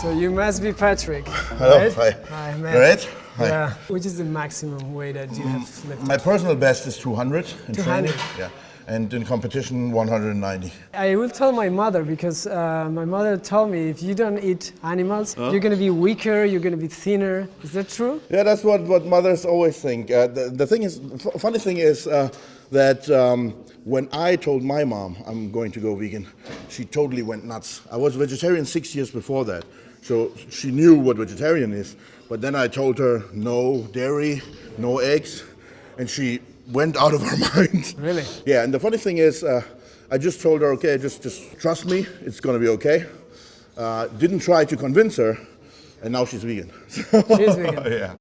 So you must be Patrick. Hello, right? hi. Hi, man. Great. Hi. Yeah. Which is the maximum weight that you have lifted? My personal best is 200 in 200. training. Yeah. And in competition, 190. I will tell my mother because uh, my mother told me if you don't eat animals, you're gonna be weaker, you're gonna be thinner. Is that true? Yeah, that's what, what mothers always think. Uh, the, the thing is, f- funny thing is uh, that um, when I told my mom I'm going to go vegan, she totally went nuts. I was vegetarian six years before that, so she knew what vegetarian is. But then I told her no dairy, no eggs, and she went out of her mind. Really? Yeah, and the funny thing is, uh, I just told her, okay, just just trust me, it's gonna be okay. Uh, didn't try to convince her, and now she's vegan. She's vegan. yeah.